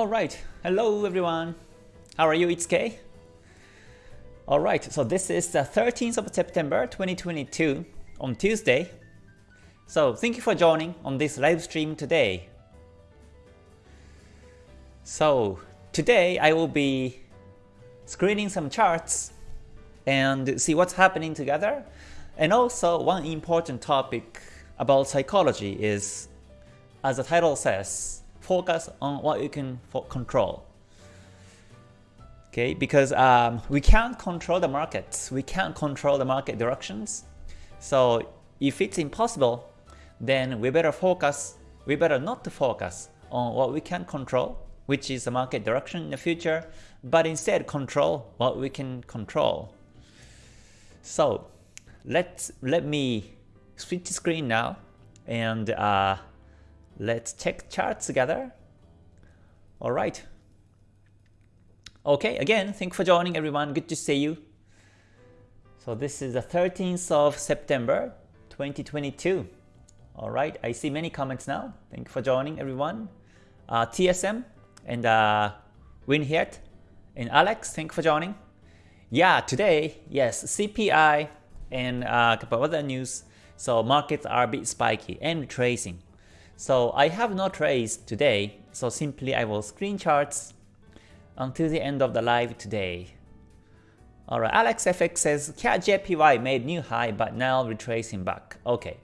Alright, hello everyone. How are you? It's Kay. Alright, so this is the 13th of September 2022 on Tuesday. So thank you for joining on this live stream today. So today I will be screening some charts and see what's happening together. And also one important topic about psychology is, as the title says, focus on what you can control. Okay, because um, we can't control the markets, we can't control the market directions. So if it's impossible, then we better focus, we better not to focus on what we can control, which is the market direction in the future, but instead control what we can control. So let's let me switch the screen now and uh, let's check charts together. All right. Okay, again, thank you for joining everyone. Good to see you. So this is the 13th of September 2022. Alright, I see many comments now. Thank you for joining everyone. Uh, TSM and uh, Winhiet and Alex, thank you for joining. Yeah, today, yes, CPI and uh, a couple other news. So markets are a bit spiky and tracing. So I have no trades today, so simply I will screen charts until the end of the live today. Alright, AlexFX says CAD made new high but now retracing back. Okay,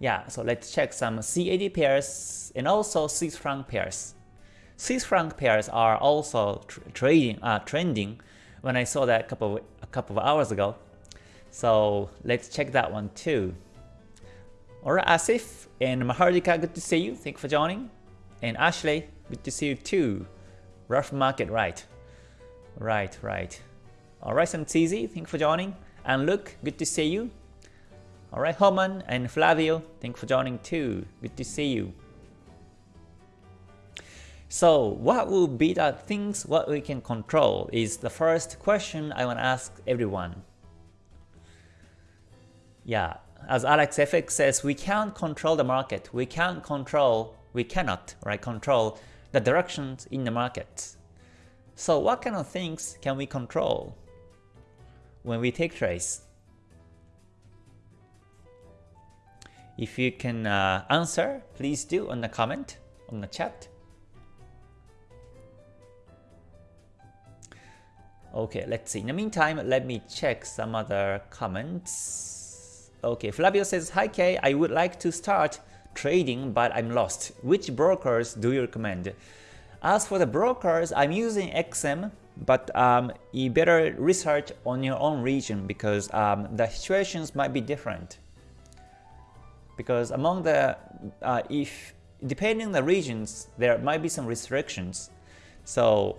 yeah, so let's check some CAD pairs and also Swiss franc pairs. Swiss franc pairs are also tr trading, uh, trending when I saw that a couple of, a couple of hours ago. So let's check that one too. Alright, Asif and Mahardika, good to see you. Thank you for joining. And Ashley, good to see you too. Rough market, right. Right, right. Alright, Santizi, thank you for joining. And Luke, good to see you. Alright, Homan and Flavio, thank you for joining too. Good to see you. So what will be the things what we can control is the first question I want to ask everyone. Yeah, as Alex FX says, we can't control the market. We can't control, we cannot right, control the directions in the market. So what kind of things can we control when we take trades? If you can uh, answer, please do on the comment, on the chat. Okay, let's see. In the meantime, let me check some other comments. Okay, Flavio says, Hi Kay, I would like to start trading but I'm lost. Which brokers do you recommend? As for the brokers, I'm using XM, but um, you better research on your own region because um, the situations might be different because among the uh, if depending on the regions there might be some restrictions so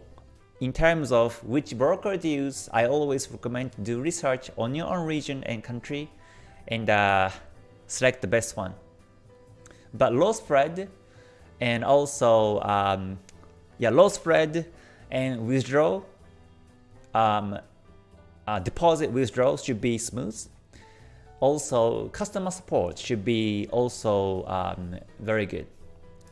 in terms of which broker to use I always recommend to do research on your own region and country and uh, select the best one but low spread and also um, yeah low spread and withdrawal um, uh, deposit withdrawals should be smooth also, customer support should be also um, very good.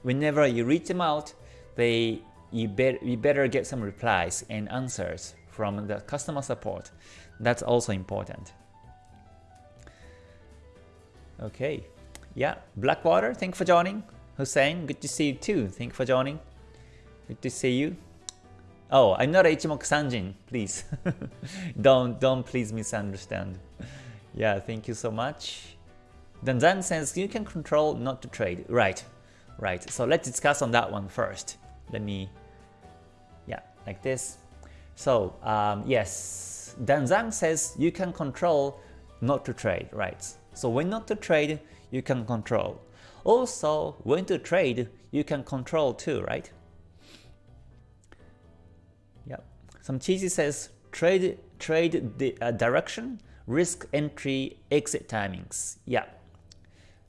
Whenever you reach them out, they you, be, you better get some replies and answers from the customer support. That's also important. Okay, yeah, Blackwater, thank you for joining. Hussein, good to see you too. Thank you for joining. Good to see you. Oh, I'm not Ichimoku Sanjin, please. don't don't please misunderstand. Yeah, thank you so much. Danzan says you can control not to trade. Right, right. So let's discuss on that one first. Let me, yeah, like this. So um, yes, Danzang says you can control not to trade, right? So when not to trade, you can control. Also, when to trade, you can control too, right? Yep. Some cheesy says trade trade the uh, direction risk entry exit timings. Yeah.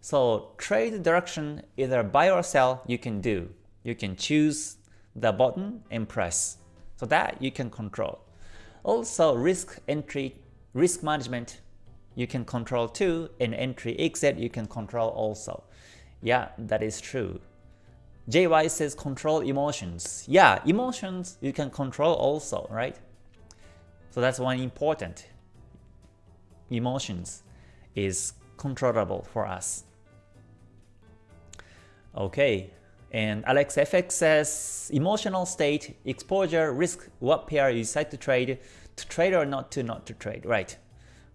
So trade direction, either buy or sell, you can do. You can choose the button and press. So that you can control. Also risk entry, risk management, you can control too, and entry exit you can control also. Yeah, that is true. JY says control emotions. Yeah, emotions you can control also, right? So that's one important. Emotions is controllable for us. Okay, and Alex FX says emotional state, exposure, risk, what pair you decide to trade, to trade or not to not to trade. Right,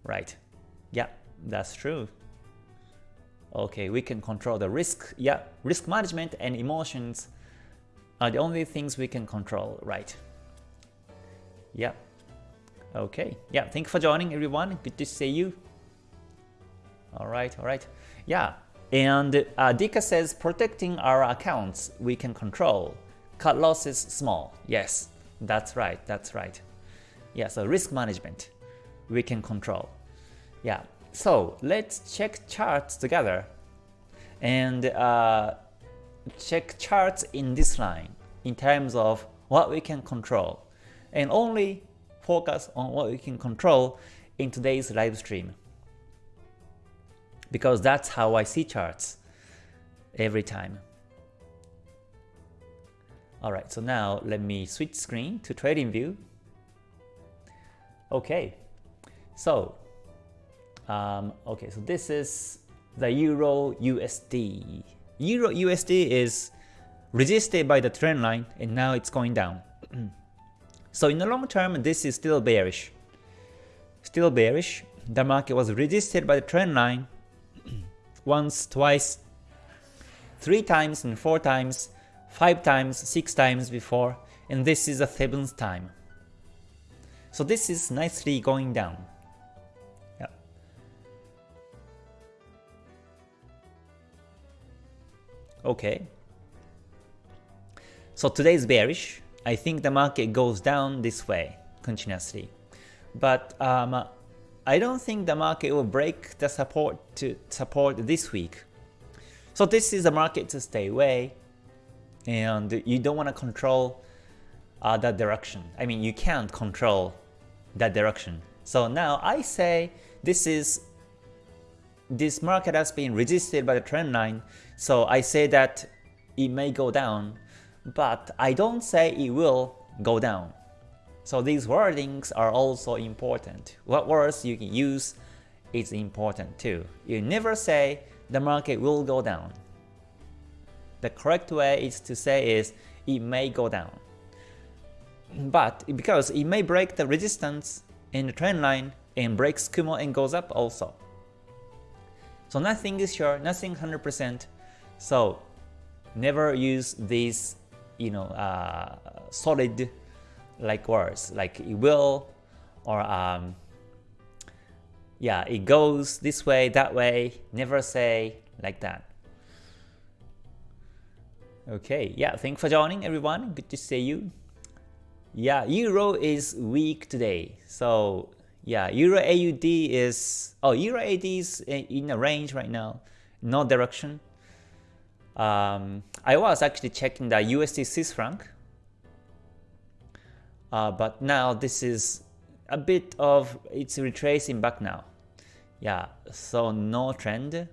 right. Yeah, that's true. Okay, we can control the risk. Yeah, risk management and emotions are the only things we can control, right? Yeah. Okay. Yeah, thank you for joining everyone. Good to see you. All right, all right. Yeah, and uh, Dika says protecting our accounts we can control. Cut losses small. Yes, that's right, that's right. Yeah, so risk management we can control. Yeah, so let's check charts together and uh, check charts in this line in terms of what we can control and only focus on what we can control in today's live stream because that's how I see charts every time. Alright, so now let me switch screen to trading view. Okay, so um, okay, so this is the Euro USD. Euro USD is resisted by the trend line and now it's going down. so in the long term, this is still bearish. Still bearish. The market was resisted by the trend line once, twice, three times and four times, five times, six times before, and this is the seventh time. So this is nicely going down. Okay. So today is bearish. I think the market goes down this way continuously. But um, I don't think the market will break the support to support this week. So this is a market to stay away and you don't want to control uh, that direction. I mean, you can't control that direction. So now I say this is this market has been resisted by the trend line so I say that it may go down, but I don't say it will go down. So these wordings are also important. What words you can use is important too. You never say the market will go down. The correct way is to say is it may go down. But because it may break the resistance in the trend line and breaks Kumo and goes up also. So nothing is sure, nothing 100%, so never use these, you know, uh, solid like words like it will or um, yeah, it goes this way, that way. Never say like that. Okay, yeah, thanks for joining everyone. Good to see you. Yeah, Euro is weak today. So yeah, Euro AUD is oh Euro AUD is in a range right now, no direction. Um, I was actually checking the USD Swiss franc, uh, but now this is a bit of it's retracing back now. Yeah, so no trend.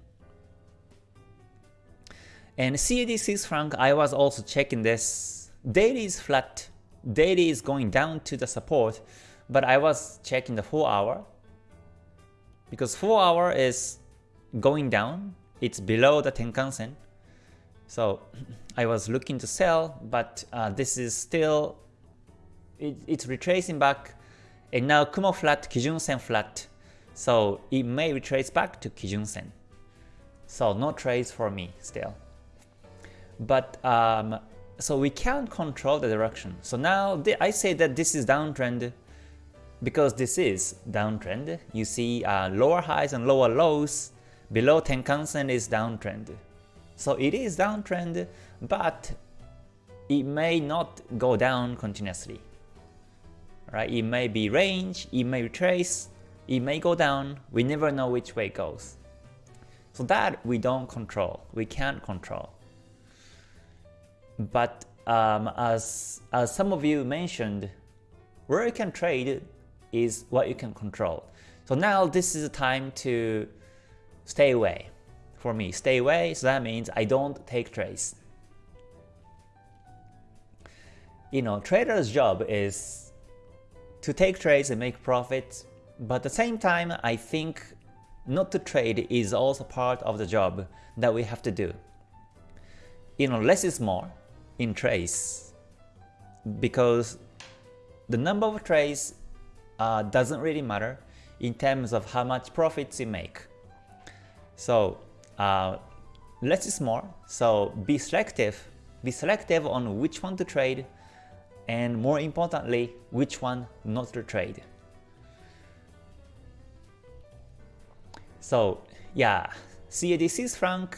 And CAD Swiss franc, I was also checking this. Daily is flat. Daily is going down to the support, but I was checking the 4 hour because 4 hour is going down. It's below the Tenkan-sen. So I was looking to sell, but uh, this is still, it, it's retracing back and now Kumo flat, Kijun Sen flat. So it may retrace back to Kijun Sen. So no trades for me still. But um, so we can't control the direction. So now I say that this is downtrend because this is downtrend. You see uh, lower highs and lower lows. Below Tenkan-sen is downtrend. So it is downtrend, but it may not go down continuously. Right? It may be range, it may retrace, it may go down, we never know which way it goes. So that we don't control, we can't control. But um, as, as some of you mentioned, where you can trade is what you can control. So now this is the time to stay away for me. Stay away, so that means I don't take trades. you know, trader's job is to take trades and make profits, but at the same time, I think not to trade is also part of the job that we have to do. You know, less is more in trades because the number of trades uh, doesn't really matter in terms of how much profits you make. So uh, less is more. So be selective. Be selective on which one to trade and more importantly, which one not to trade. So yeah, CAD Swiss franc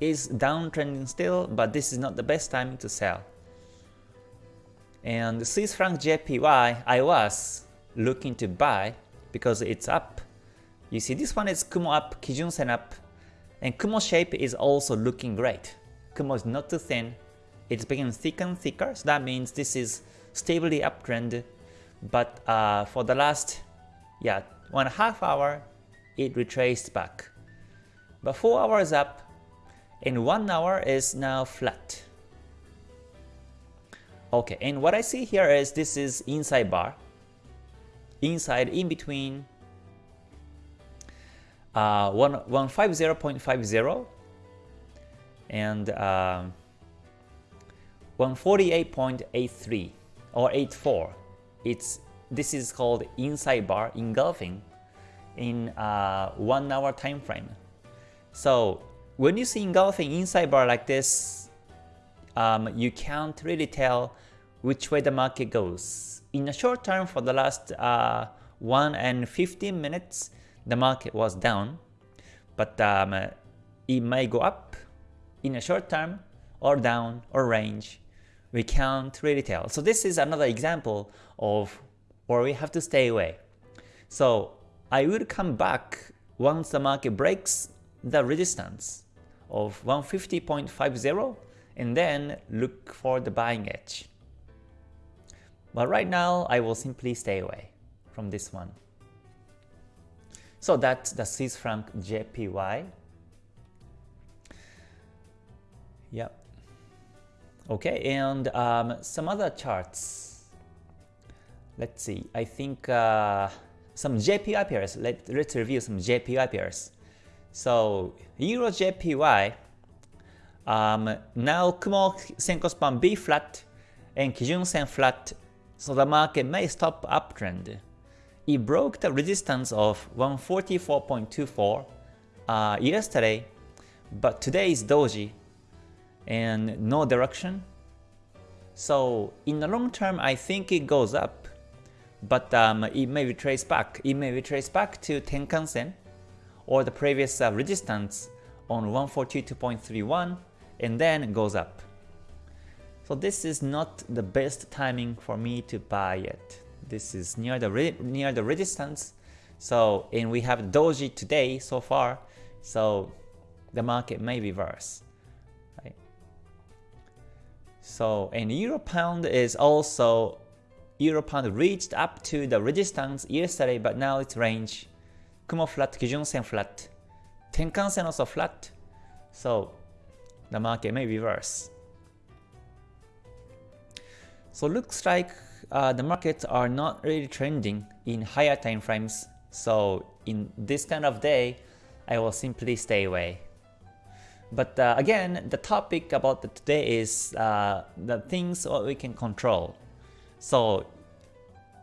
is downtrending still, but this is not the best time to sell. And Swiss franc JPY, I was looking to buy because it's up. You see this one is Kumo up, Kijun Sen up, and Kumo shape is also looking great. Kumo is not too thin, it's becoming thicker and thicker, so that means this is stably uptrend. But uh, for the last yeah one and a half hour, it retraced back. But 4 hours up and 1 hour is now flat. Okay, and what I see here is this is inside bar. Inside, in between uh, 150.50 and uh, 148.83 or 84. It's this is called inside bar engulfing in uh, one hour time frame. So when you see engulfing inside bar like this, um, you can't really tell which way the market goes. In the short term, for the last uh, 1 and 15 minutes, the market was down, but um, it may go up in a short term or down or range. We can't really tell. So this is another example of where we have to stay away. So I will come back once the market breaks the resistance of 150.50 and then look for the buying edge. But right now, I will simply stay away from this one. So that's the Swiss franc JPY. Yep. Okay, and um, some other charts. Let's see. I think uh, some JPY pairs. Let, let's review some JPY pairs. So Euro JPY, um, now Kumo Senkou span B flat and Kijun Sen flat, so the market may stop uptrend. It broke the resistance of 144.24 uh, yesterday, but today is doji and no direction. So in the long term, I think it goes up but um, it may retrace back. It may retrace back to Tenkan-sen or the previous uh, resistance on 142.31 and then goes up. So this is not the best timing for me to buy it. This is near the near the resistance. So and we have doji today so far. So the market may reverse. Right? So and euro pound is also Euro pound reached up to the resistance yesterday, but now it's range. Kumo flat, Kijun Sen flat, Tenkan Sen also flat. So the market may reverse. So looks like uh, the markets are not really trending in higher time frames. So in this kind of day, I will simply stay away. But uh, again, the topic about the today is uh, the things what we can control. So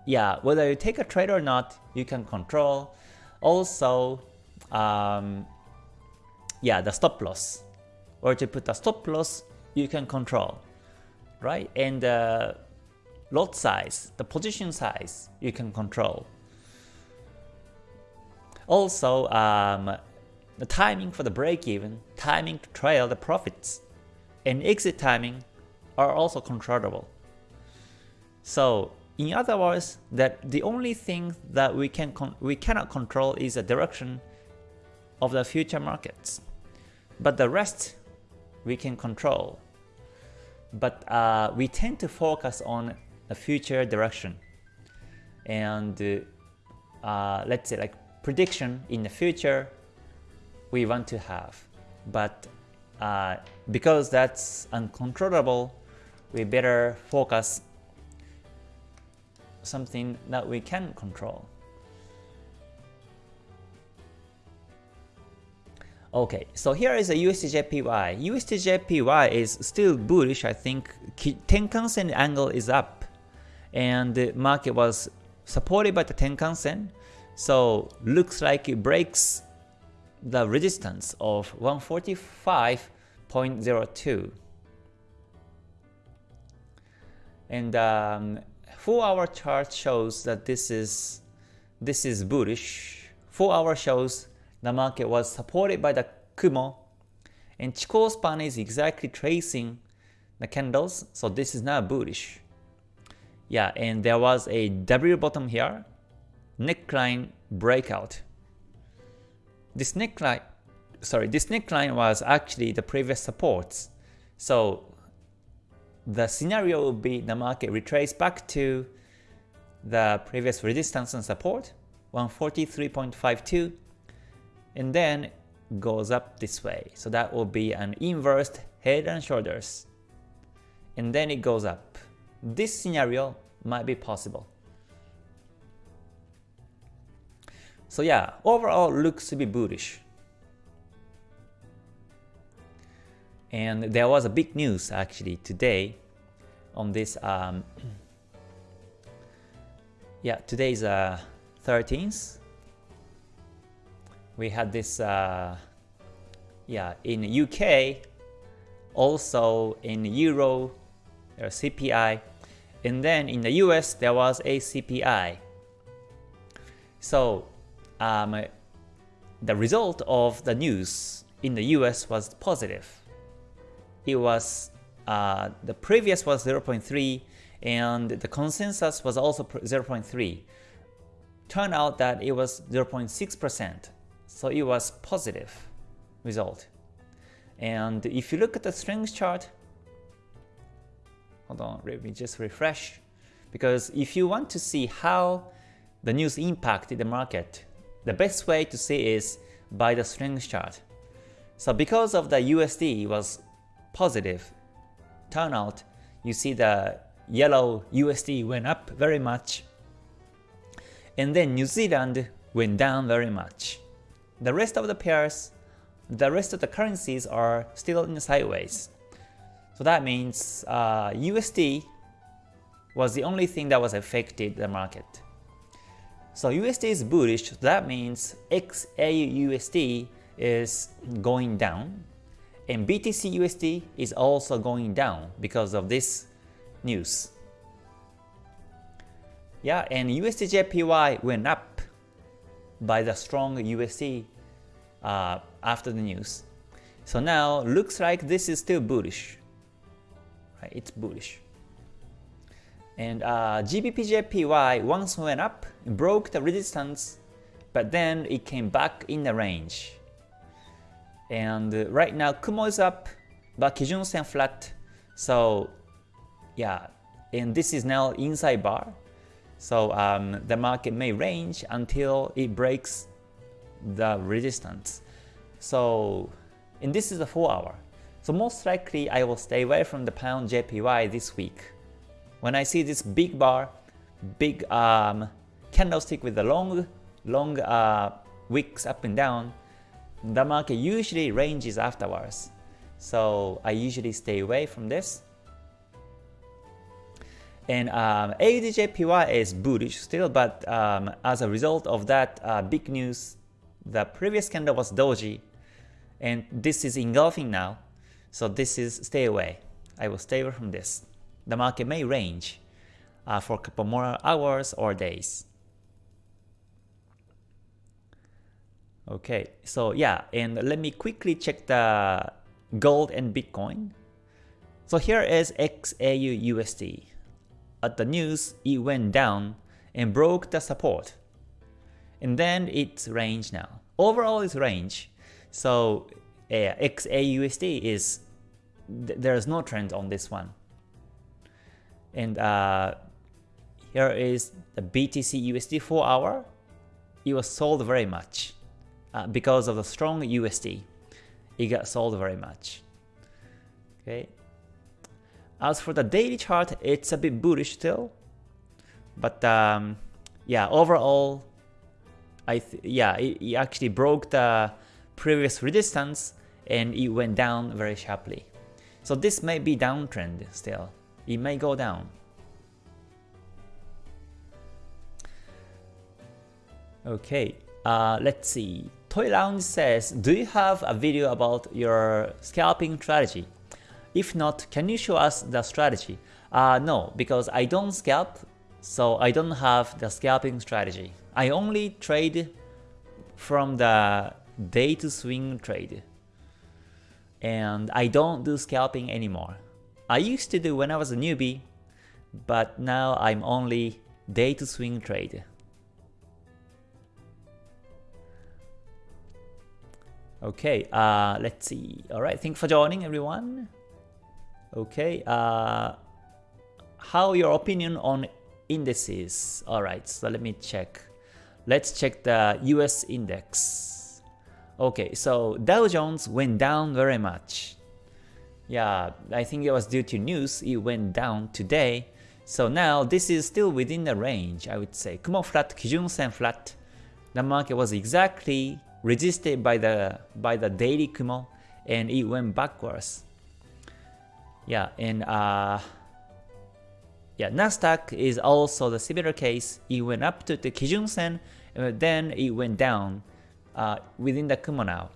yeah, whether you take a trade or not, you can control. Also, um, yeah, the stop loss. Or to put a stop loss, you can control, right? And the lot size, the position size, you can control. Also, um, the timing for the break even, timing to trail the profits, and exit timing are also controllable. So in other words, that the only thing that we can we cannot control is the direction of the future markets, but the rest we can control. But uh, we tend to focus on the future direction, and uh, let's say like prediction in the future we want to have, but uh, because that's uncontrollable, we better focus something that we can control. Okay, so here is a USDJPY. USDJPY is still bullish, I think. Tenkan Sen angle is up, and the market was supported by the Tenkan Sen. So looks like it breaks the resistance of 145.02. And um, 4 hour chart shows that this is this is bullish. 4 hour shows the market was supported by the Kumo and Chikou span is exactly tracing the candles, so this is now bullish. Yeah, and there was a W bottom here neckline breakout. This neckline, sorry, this neckline was actually the previous supports. So the scenario would be the market retrace back to the previous resistance and support, 143.52, and then goes up this way. So that will be an inverted head and shoulders. And then it goes up. This scenario might be possible. So yeah, overall looks to be bullish. And there was a big news actually today on this. Um, yeah, today is uh, 13th. We had this, uh, yeah, in the UK, also in Euro, there CPI, and then in the US there was a CPI. So um, the result of the news in the US was positive. It was uh, the previous was 0.3 and the consensus was also 0.3. Turned out that it was 0.6%, so it was positive result. And if you look at the strength chart, hold on, let me just refresh. Because if you want to see how the news impacted the market, the best way to see is by the strength chart. So because of the USD was positive turnout, you see the yellow USD went up very much. And then New Zealand went down very much. The rest of the pairs, the rest of the currencies are still in sideways. So that means uh, USD was the only thing that was affected the market. So USD is bullish, that means XAU USD is going down and BTC USD is also going down because of this news. Yeah, and USDJPY went up by the strong USD uh, after the news. So now looks like this is still bullish. Right, it's bullish. And uh, GBPJPY once went up, broke the resistance, but then it came back in the range. And uh, right now Kumo is up, but Kijun Sen flat. So yeah, and this is now inside bar. So um, the market may range until it breaks the resistance. So and this is a 4 hour. So most likely I will stay away from the pound JPY this week. When I see this big bar, big um, candlestick with the long, long uh, wicks up and down, the market usually ranges afterwards. So I usually stay away from this. And um, AUDJPY is bullish still, but um, as a result of that uh, big news, the previous candle was doji, and this is engulfing now. So this is stay away. I will stay away from this the market may range uh, for a couple more hours or days. Okay, so yeah, and let me quickly check the gold and Bitcoin. So here is XAU USD. At the news, it went down and broke the support. And then it's range now. Overall it's range. So uh, XAUSD is, th there's no trend on this one. And uh, here is the BTC USD 4 hour. It was sold very much uh, because of the strong USD. It got sold very much. Okay. As for the daily chart, it's a bit bullish still. But um, yeah, overall, I yeah, it, it actually broke the previous resistance and it went down very sharply. So this may be downtrend still. It may go down. Okay, uh, let's see. Toy Lounge says, do you have a video about your scalping strategy? If not, can you show us the strategy? Uh, no, because I don't scalp, so I don't have the scalping strategy. I only trade from the day to swing trade. And I don't do scalping anymore. I used to do when I was a newbie, but now I'm only day to swing trade. Okay, uh, let's see. Alright, thanks for joining everyone. Okay, uh, how your opinion on indices? Alright, so let me check. Let's check the US index. Okay, so Dow Jones went down very much. Yeah, I think it was due to news, it went down today. So now this is still within the range, I would say. Kumo flat, Kijun Sen flat. The market was exactly resisted by the by the daily Kumo and it went backwards. Yeah, and uh, yeah, Nasdaq is also the similar case. It went up to the Kijun Sen, and then it went down uh, within the Kumo now.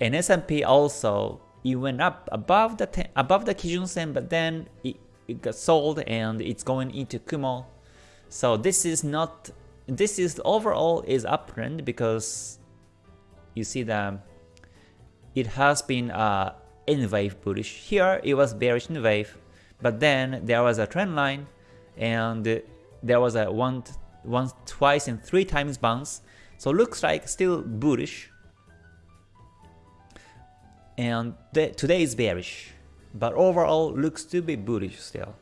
And S&P also it went up above the ten, above the Kijun Sen, but then it, it got sold and it's going into Kumo. So this is not this is overall is uptrend because you see that it has been uh, in wave bullish. Here it was bearish in wave, but then there was a trend line and there was a one, once, twice and three times bounce. So looks like still bullish. And today is bearish, but overall looks to be bullish still.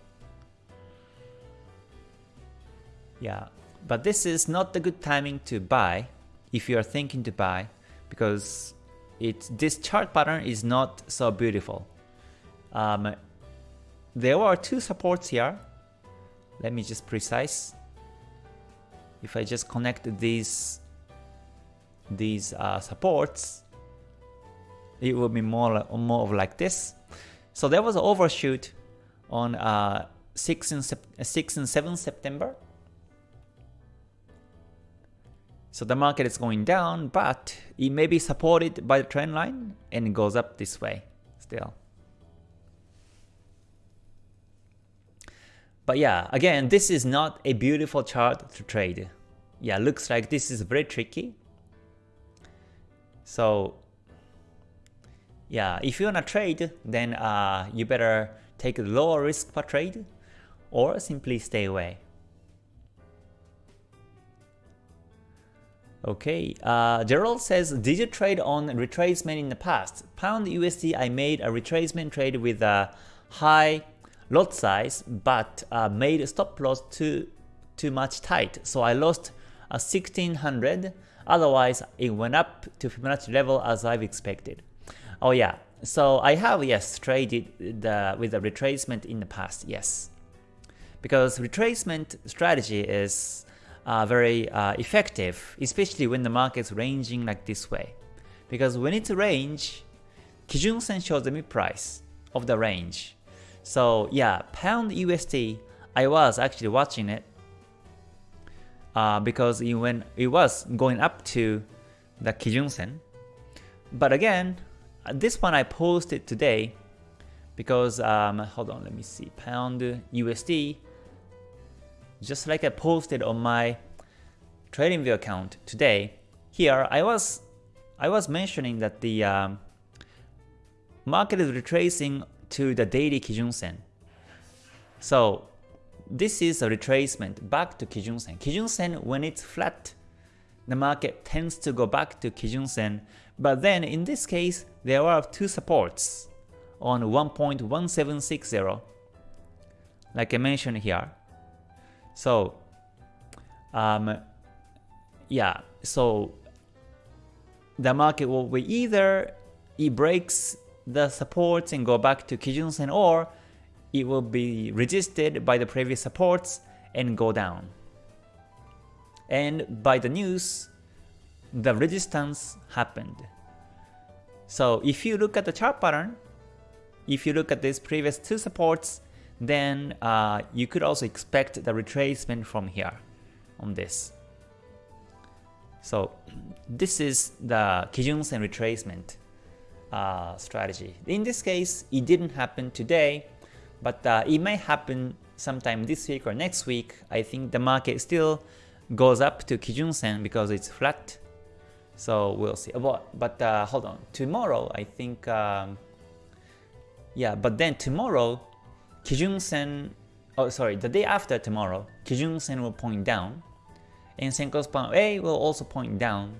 Yeah, but this is not the good timing to buy if you are thinking to buy because it this chart pattern is not so beautiful. Um, there are two supports here. Let me just precise. If I just connect these these uh, supports, it will be more more of like this. So there was an overshoot on uh, 6 and 6 and 7 September so the market is going down, but it may be supported by the trend line and it goes up this way still. But yeah, again, this is not a beautiful chart to trade. Yeah, looks like this is very tricky. So yeah, if you wanna trade, then uh, you better take a lower risk per trade or simply stay away. Okay, uh, Gerald says, did you trade on retracement in the past? Pound USD, I made a retracement trade with a high lot size, but uh, made stop loss too too much tight, so I lost a 1600. Otherwise, it went up to Fibonacci level as I've expected. Oh yeah, so I have yes traded the, with a retracement in the past, yes, because retracement strategy is uh, very uh, effective, especially when the market's ranging like this way. Because when it's range, Kijun Sen shows the mid price of the range. So yeah, pound USD, I was actually watching it uh, because it, when it was going up to the Kijun Sen. But again, this one I posted today because um, hold on, let me see, pound USD just like I posted on my TradingView account today, here I was I was mentioning that the um, market is retracing to the daily Kijun Sen. So this is a retracement back to Kijun Sen. Kijun Sen when it's flat, the market tends to go back to Kijun Sen, but then in this case there are two supports on 1.1760 like I mentioned here. So, um, yeah, so the market will be either it breaks the supports and go back to Kijun Sen or it will be resisted by the previous supports and go down. And by the news, the resistance happened. So if you look at the chart pattern, if you look at these previous two supports, then uh, you could also expect the retracement from here on this. So this is the Kijun-sen retracement uh, strategy. In this case, it didn't happen today, but uh, it may happen sometime this week or next week. I think the market still goes up to Kijun-sen because it's flat. So we'll see. But, but uh, hold on, tomorrow I think, um, yeah, but then tomorrow, Kijun-sen, oh sorry, the day after tomorrow, Kijun-sen will point down, and Senkou Span A will also point down.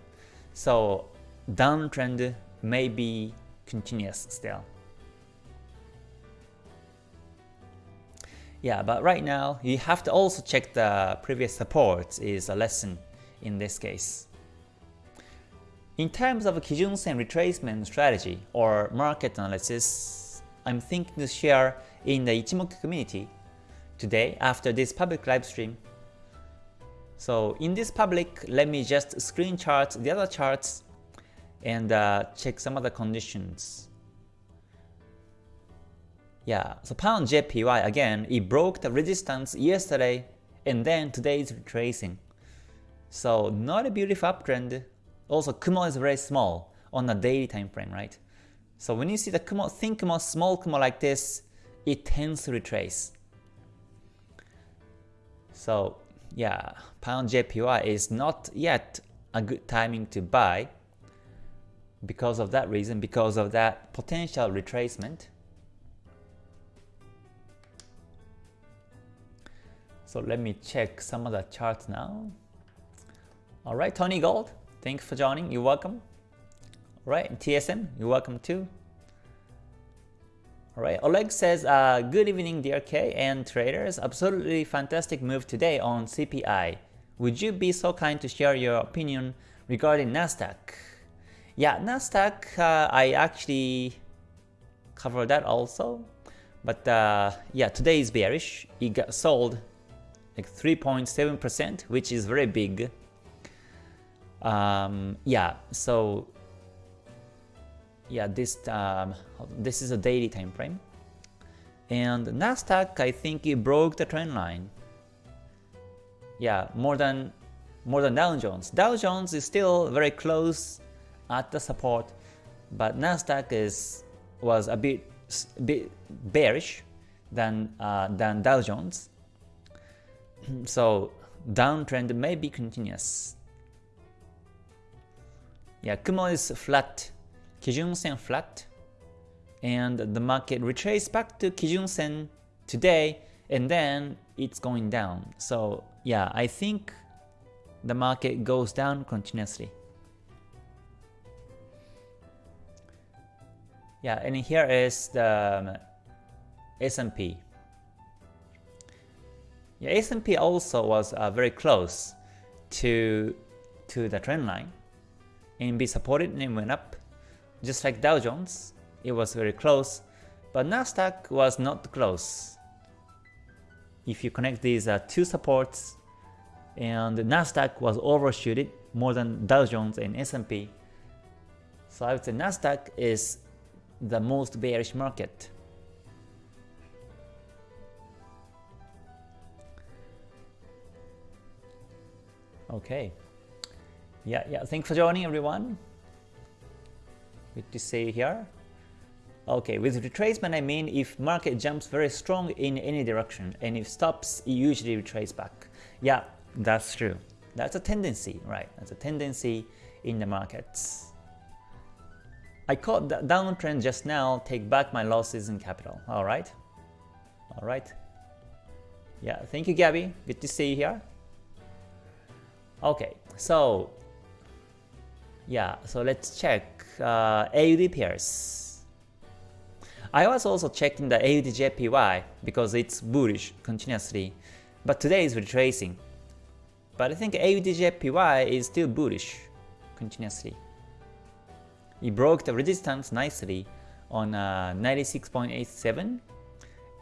So downtrend may be continuous still. Yeah, but right now you have to also check the previous support is a lesson in this case. In terms of Kijun-sen retracement strategy or market analysis, I'm thinking to share in the Ichimoku community today after this public live stream. So in this public, let me just screen chart the other charts and uh, check some other conditions. Yeah, so pound JPY again, it broke the resistance yesterday and then today is retracing. So not a beautiful uptrend. Also Kumo is very small on the daily time frame, right? So when you see the Kumo, thin Kumo, small Kumo like this, it tends to retrace. So yeah, pound JPY is not yet a good timing to buy because of that reason, because of that potential retracement. So let me check some of the charts now. Alright, Tony Gold, thanks for joining, you're welcome. Alright, TSM, you're welcome too. Alright, Oleg says, uh, good evening DRK and traders, absolutely fantastic move today on CPI. Would you be so kind to share your opinion regarding Nasdaq? Yeah, Nasdaq, uh, I actually covered that also. But uh, yeah, today is bearish. It got sold like 3.7%, which is very big. Um, yeah, so yeah, this um, this is a daily time frame. And Nasdaq, I think it broke the trend line. Yeah, more than more than Dow Jones. Dow Jones is still very close at the support, but Nasdaq is was a bit bit bearish than uh, than Dow Jones. so downtrend may be continuous. Yeah, Kumo is flat, Kijun Sen flat, and the market retraced back to Kijun Sen today, and then it's going down. So yeah, I think the market goes down continuously. Yeah, and here is the um, S&P. Yeah, S&P also was uh, very close to to the trend line and be supported and went up. Just like Dow Jones, it was very close, but Nasdaq was not close. If you connect these uh, two supports, and Nasdaq was overshooted more than Dow Jones and S&P. So I would say Nasdaq is the most bearish market. Okay. Yeah, yeah. Thanks for joining everyone. Good to see you here. Okay, with retracement I mean if market jumps very strong in any direction and if stops it usually retrace back. Yeah, that's true. That's a tendency, right? That's a tendency in the markets. I caught the downtrend just now, take back my losses in capital. Alright? Alright. Yeah, thank you Gabby. Good to see you here. Okay, so yeah, so let's check uh, AUD pairs. I was also checking the AUD JPY because it's bullish continuously, but today is retracing. But I think AUD JPY is still bullish continuously. It broke the resistance nicely on uh, 96.87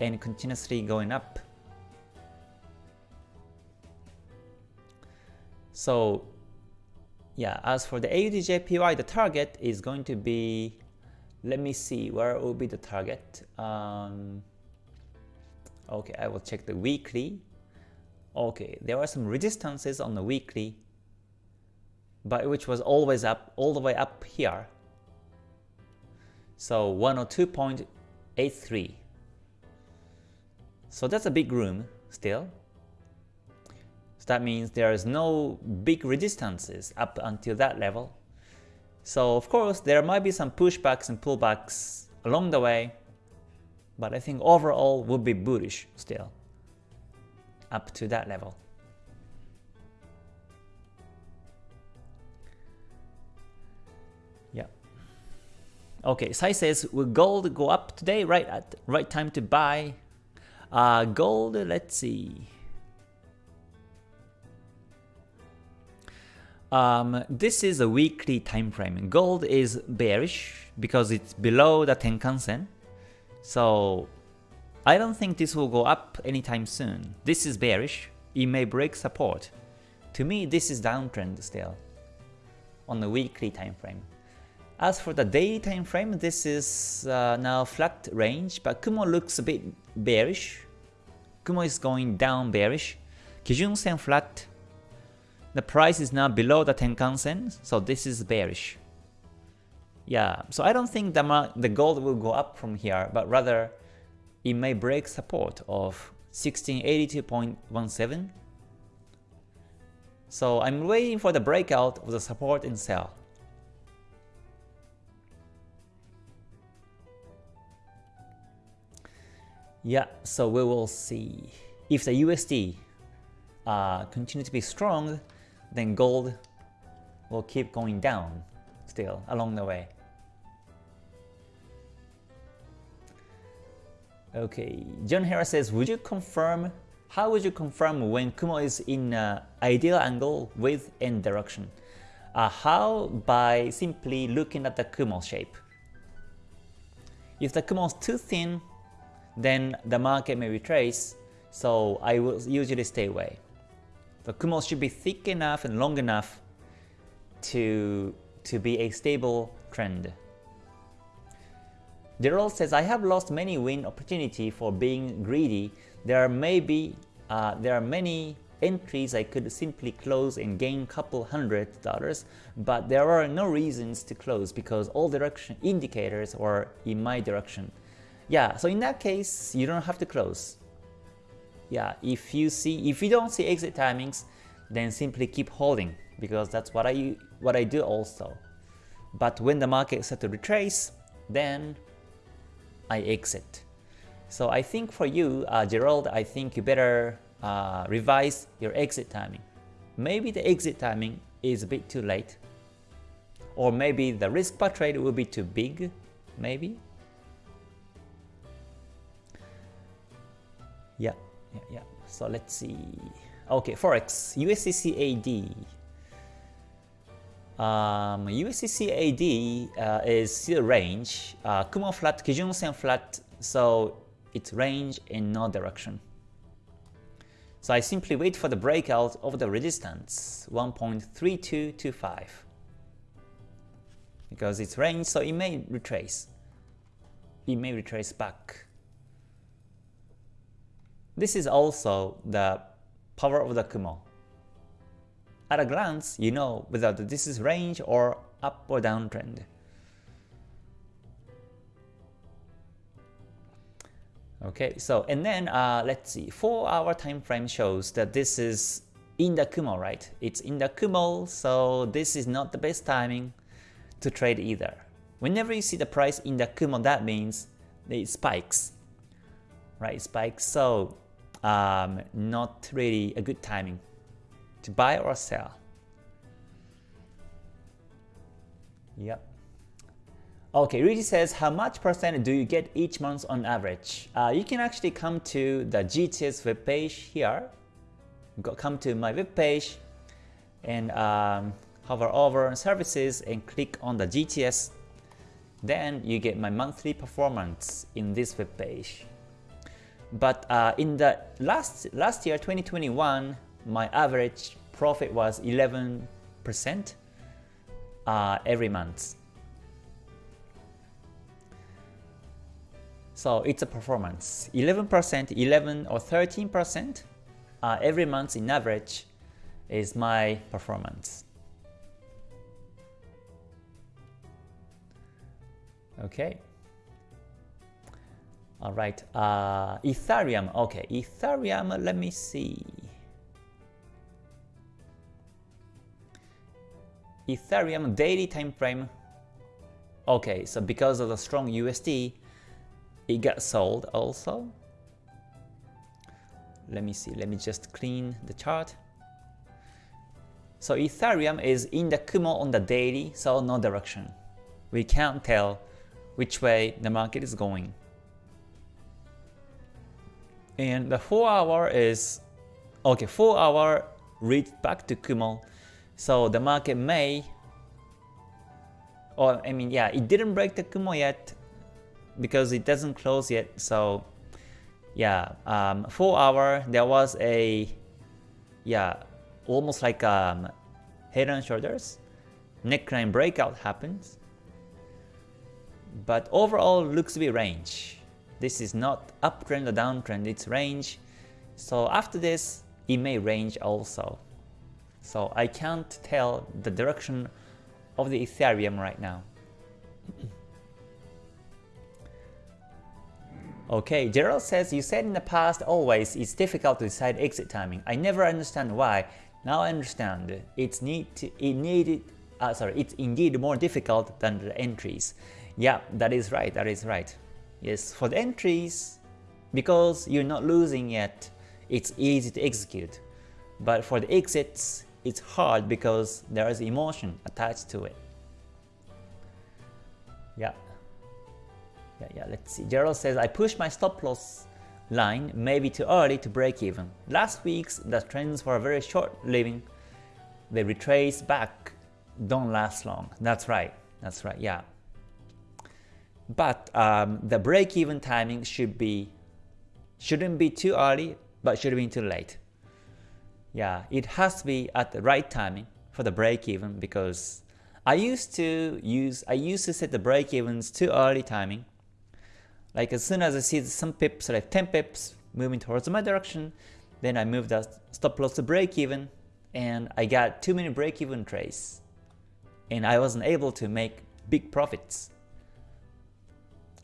and continuously going up. So yeah, as for the AUDJPY, the target is going to be, let me see, where will be the target? Um, okay, I will check the weekly. Okay, there are some resistances on the weekly, but which was always up, all the way up here. So 102.83. So that's a big room still. That means there is no big resistances up until that level. So of course there might be some pushbacks and pullbacks along the way, but I think overall would be bullish still up to that level. Yeah. Okay, Sai says, will gold go up today? Right at right time to buy. Uh, gold, let's see. Um, this is a weekly time frame. Gold is bearish because it's below the Tenkan-sen. So I don't think this will go up anytime soon. This is bearish. It may break support. To me, this is downtrend still on the weekly time frame. As for the daily time frame, this is uh, now flat range, but Kumo looks a bit bearish. Kumo is going down bearish. Kijun Sen flat. The price is now below the Tenkan Sen, so this is bearish. Yeah, so I don't think the, the gold will go up from here, but rather it may break support of 1682.17. So I'm waiting for the breakout of the support and sell. Yeah, so we will see. If the USD uh, continue to be strong, then gold will keep going down still along the way. Okay, John Harris says, would you confirm, how would you confirm when Kumo is in uh, ideal angle with N direction? Uh, how? By simply looking at the Kumo shape. If the Kumo is too thin, then the market may retrace, so I will usually stay away. The Kumo should be thick enough and long enough to, to be a stable trend. Gerald says, I have lost many win opportunity for being greedy. There are maybe uh, there are many entries I could simply close and gain couple hundred dollars, but there are no reasons to close because all direction indicators are in my direction. Yeah, so in that case, you don't have to close. Yeah, if you see if you don't see exit timings, then simply keep holding because that's what I what I do also. But when the market set to retrace, then I exit. So I think for you, uh, Gerald, I think you better uh, revise your exit timing. Maybe the exit timing is a bit too late. Or maybe the risk per trade will be too big, maybe. Yeah, yeah, yeah. So let's see. Okay, Forex, USDCAD. Um, uh, is still range. Uh, Kumo flat, Kijun Sen flat, so it's range in no direction. So I simply wait for the breakout of the resistance 1.3225 because it's range, so it may retrace. It may retrace back. This is also the power of the Kumo. At a glance, you know whether this is range or up or down trend. Okay, so and then uh, let's see, 4 hour time frame shows that this is in the Kumo, right? It's in the Kumo, so this is not the best timing to trade either. Whenever you see the price in the Kumo, that means it spikes, right? It spikes, so um, not really a good timing to buy or sell. Yep. Okay, Rudy says, how much percent do you get each month on average? Uh, you can actually come to the GTS webpage here. Go, come to my webpage and um, hover over services and click on the GTS. Then you get my monthly performance in this webpage. But uh, in the last last year, 2021, my average profit was 11% uh, every month. So it's a performance. 11%, 11 or 13% uh, every month in average is my performance. Okay. All right. Uh, Ethereum. Okay, Ethereum. Let me see. Ethereum daily time frame. Okay, so because of the strong USD, it got sold also. Let me see. Let me just clean the chart. So Ethereum is in the Kumo on the daily, so no direction. We can't tell which way the market is going. And the 4 hour is, okay, 4 hour reached back to Kumo. So the market may, or I mean, yeah, it didn't break the Kumo yet because it doesn't close yet. So yeah, um, 4 hour, there was a, yeah, almost like um, head and shoulders. Neckline breakout happens. But overall looks to be range. This is not uptrend or downtrend, it's range. So after this, it may range also. So I can't tell the direction of the Ethereum right now. okay, Gerald says, you said in the past always it's difficult to decide exit timing. I never understand why. Now I understand. It's need to, it needed uh, sorry, it's indeed more difficult than the entries. Yeah, that is right, that is right. Yes, for the entries, because you're not losing yet, it's easy to execute. But for the exits, it's hard because there is emotion attached to it. Yeah. Yeah, yeah, let's see. Gerald says, I pushed my stop loss line maybe too early to break even. Last week's the trends were very short living. They retrace back, don't last long. That's right. That's right. Yeah. But um, the break-even timing should be shouldn't be too early, but shouldn't be too late. Yeah, it has to be at the right timing for the break-even because I used to use I used to set the break-evens too early timing. Like as soon as I see some pips, like 10 pips moving towards my direction, then I move the stop loss to break-even, and I got too many break-even trades, and I wasn't able to make big profits.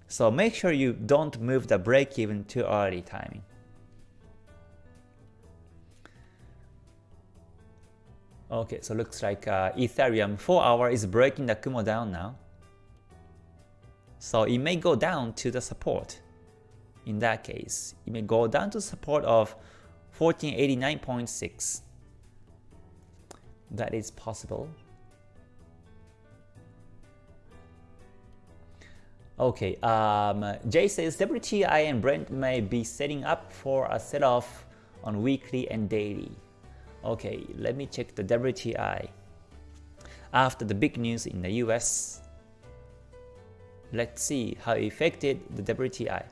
So make sure you don't move the break even too early timing. Okay, so looks like uh, Ethereum 4 hour is breaking the Kumo down now. So it may go down to the support. In that case, it may go down to support of 1489.6. That is possible. Okay, um, Jay says WTI and Brent may be setting up for a sell-off on weekly and daily. Okay, let me check the WTI. After the big news in the US, let's see how it affected the WTI.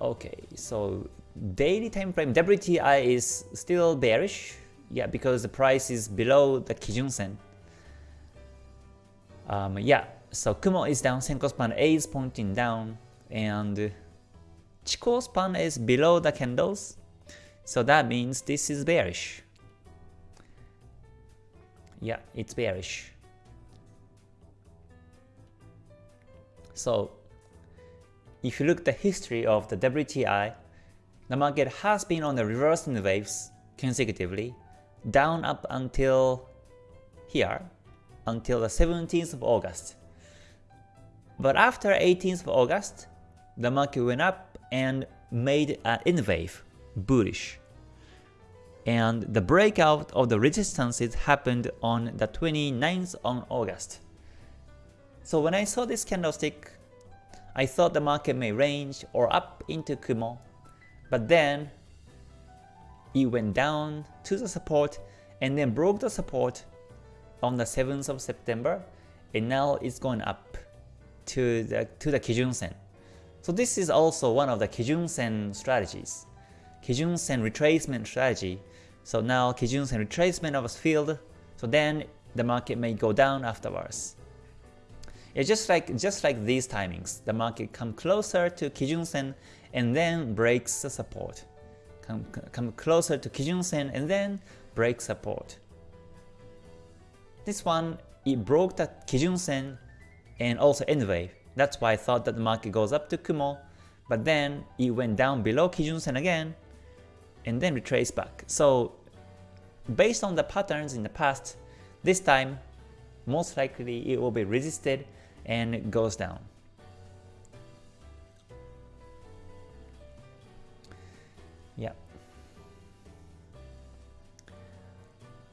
Okay, so daily time frame WTI is still bearish, yeah, because the price is below the Kijun Sen. Um, yeah, so Kumo is down, Senkou span A is pointing down, and Chikou span is below the candles, so that means this is bearish. Yeah, it's bearish. So if you look at the history of the WTI, the market has been on the reversing waves consecutively, down up until here, until the 17th of August. But after 18th of August, the market went up and made an N wave, bullish. And the breakout of the resistances happened on the 29th of August. So when I saw this candlestick, I thought the market may range or up into Kumo, but then it went down to the support and then broke the support on the 7th of September and now it's going up to the, to the Kijun Sen. So this is also one of the Kijun Sen strategies. Kijun Sen retracement strategy So now Kijun-sen retracement of a field, so then the market may go down afterwards. It's just like just like these timings, the market come closer to Kijun-sen and then breaks the support. Come, come closer to Kijun-sen and then breaks support. This one, it broke the Kijun-sen and also N wave. That's why I thought that the market goes up to Kumo, but then it went down below Kijun-sen again and then retraced back. So based on the patterns in the past, this time most likely it will be resisted and goes down. Yeah.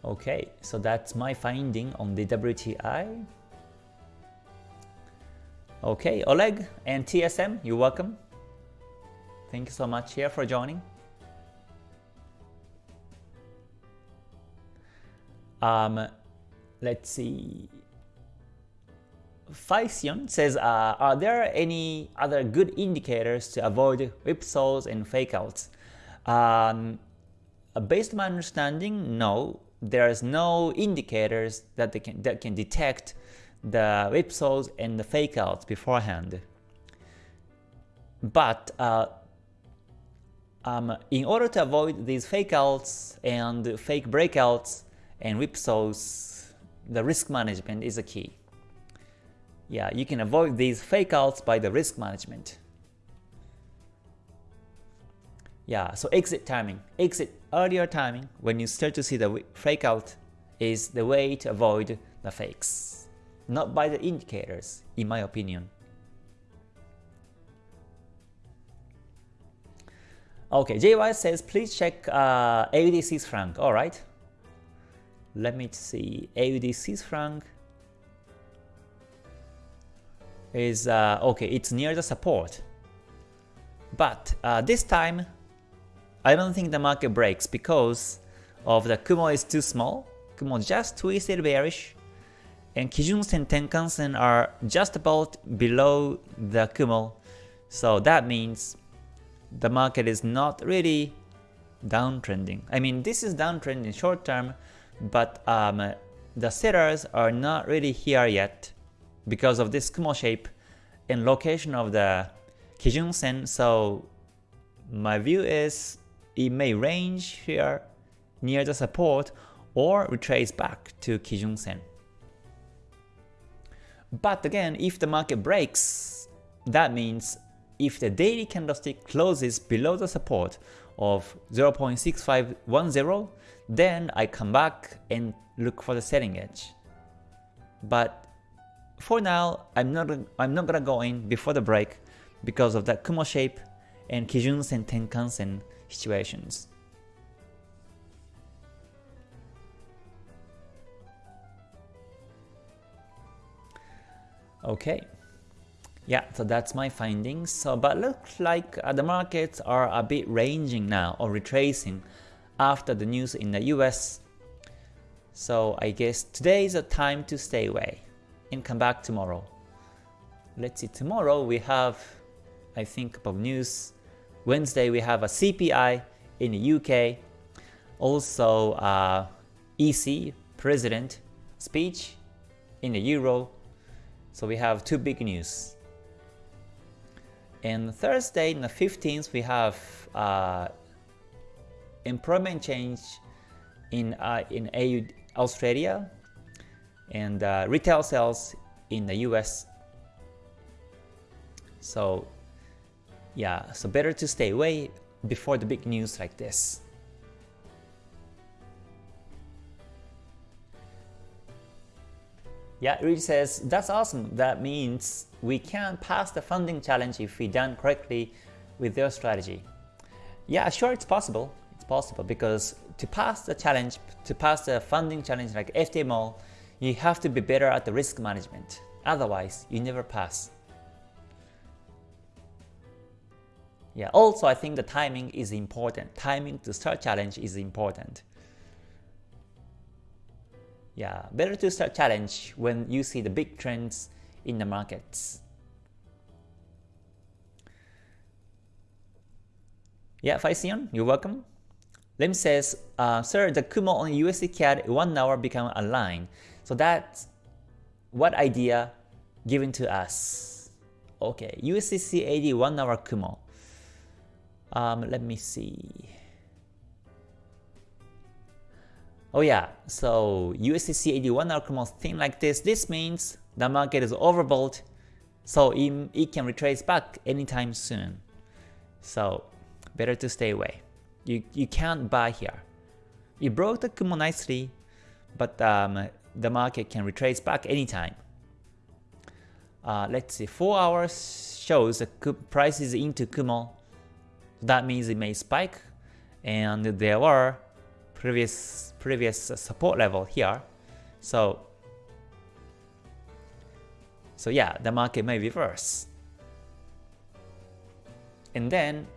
Okay, so that's my finding on the WTI. Okay, Oleg and TSM, you're welcome. Thank you so much here for joining. Um, let's see. Physion says, uh, are there any other good indicators to avoid whipsaws and fakeouts? Um, based on my understanding, no. There's no indicators that, they can, that can detect the whipsaws and the fakeouts beforehand. But uh, um, in order to avoid these fakeouts and fake breakouts and whipsaws, the risk management is a key. Yeah, you can avoid these fakeouts by the risk management. Yeah, so exit timing. Exit earlier timing when you start to see the fake out is the way to avoid the fakes. Not by the indicators, in my opinion. Okay, JY says please check uh, AUD Swiss franc. Alright. Let me see. AUD Swiss franc is uh, okay, it's near the support. But uh, this time, I don't think the market breaks because of the Kumo is too small. Kumo just twisted bearish, and Kijun-sen Tenkan-sen are just about below the Kumo. So that means the market is not really downtrending. I mean, this is downtrending short term, but um, the sellers are not really here yet because of this Kumo shape and location of the Kijun Sen. So my view is it may range here near the support or retrace back to Kijun Sen. But again, if the market breaks, that means if the daily candlestick closes below the support of 0.6510, then I come back and look for the selling edge. But for now, I'm not I'm not gonna go in before the break because of that Kumo shape and Kijun-sen Tenkan-sen situations. Okay, yeah, so that's my findings. So, but looks like uh, the markets are a bit ranging now or retracing after the news in the US. So I guess today is a time to stay away and come back tomorrow. Let's see, tomorrow we have, I think, about news. Wednesday we have a CPI in the UK. Also, uh, EC President speech in the Euro. So we have two big news. And Thursday, in the 15th, we have uh, employment change in uh, in AU, Australia and uh, retail sales in the US. So yeah, so better to stay away before the big news like this. Yeah, Reed says, that's awesome. That means we can pass the funding challenge if we done correctly with their strategy. Yeah, sure, it's possible. It's possible because to pass the challenge, to pass the funding challenge like FTMO, you have to be better at the risk management. Otherwise, you never pass. Yeah, also I think the timing is important. Timing to start challenge is important. Yeah, better to start challenge when you see the big trends in the markets. Yeah, Faisian, you're welcome. Lim says, uh, sir, the Kumo on USD CAD 1 hour become a line. So that's what idea given to us. Okay, USD CAD 1 hour Kumo. Um, let me see. Oh yeah, so USD CAD 1 hour Kumo thing like this, this means the market is overbought, so it, it can retrace back anytime soon. So better to stay away. You, you can't buy here. You broke the Kumo nicely, but um, the market can retrace back anytime. Uh, let's see, 4 hours shows the price is into Kumo. That means it may spike, and there were previous previous support level here. So so yeah, the market may reverse. And then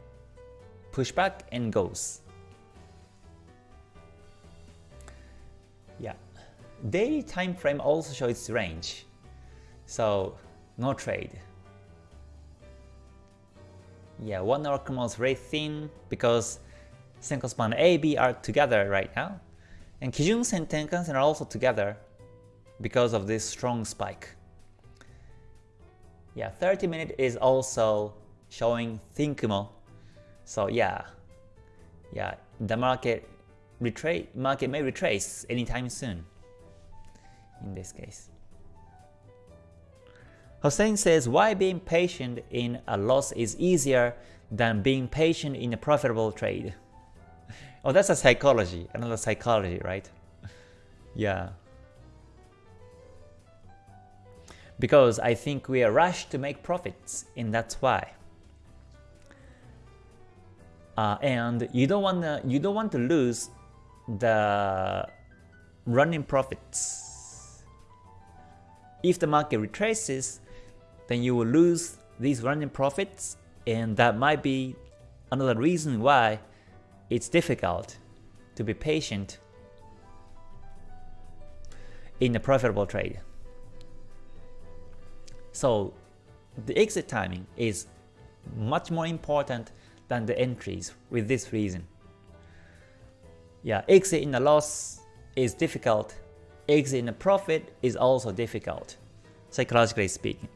push back and goes. Yeah. Daily time frame also shows range. So no trade. Yeah, one hour Kumo is very thin because Senkou span A, B are together right now. And Kijun Sen Tenkan-sen are also together because of this strong spike. Yeah, 30 minute is also showing thin Kumo. So yeah, yeah, the market retrace market may retrace anytime soon. In this case. Hossein says, why being patient in a loss is easier than being patient in a profitable trade? Oh, that's a psychology, another psychology, right? yeah. Because I think we are rushed to make profits, and that's why. Uh, and you don't want to you don't want to lose the running profits. If the market retraces, then you will lose these running profits, and that might be another reason why it's difficult to be patient in a profitable trade. So the exit timing is much more important than the entries with this reason. Yeah, exit in a loss is difficult, exit in a profit is also difficult, psychologically speaking.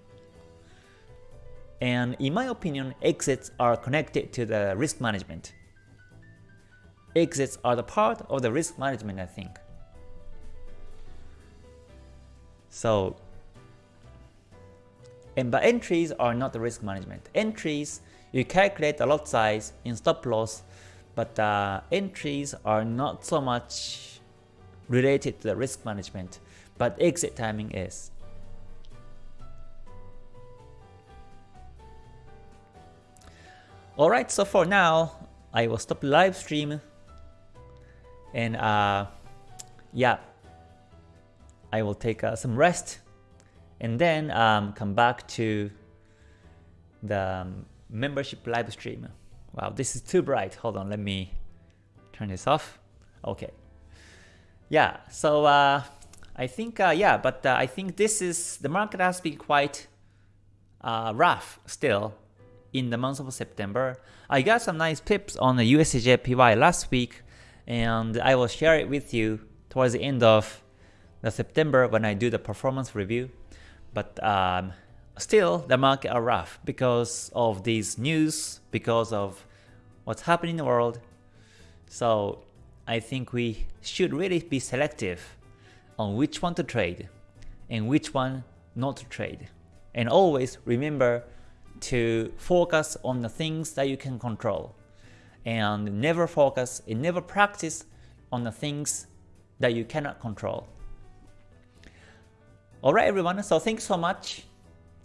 And in my opinion, exits are connected to the risk management exits are the part of the risk management, I think. So, and but entries are not the risk management. Entries, you calculate the lot size in stop loss, but uh, entries are not so much related to the risk management, but exit timing is. Alright, so for now, I will stop live stream and uh, yeah, I will take uh, some rest and then um, come back to the um, membership live stream. Wow, this is too bright. Hold on, let me turn this off. Okay. Yeah, so uh, I think, uh, yeah, but uh, I think this is, the market has been quite uh, rough still in the month of September. I got some nice pips on the USDJPY last week, and I will share it with you towards the end of the September when I do the performance review. But um, still, the market are rough because of these news, because of what's happening in the world. So I think we should really be selective on which one to trade and which one not to trade. And always remember to focus on the things that you can control and never focus and never practice on the things that you cannot control. Alright everyone, so thanks so much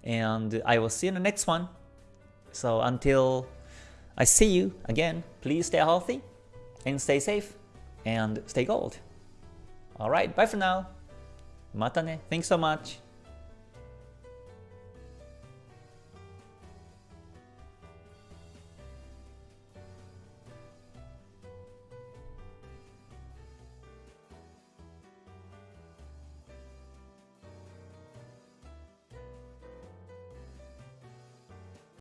and I will see you in the next one. So until I see you again, please stay healthy and stay safe and stay gold. Alright, bye for now. Mata ne. Thanks so much.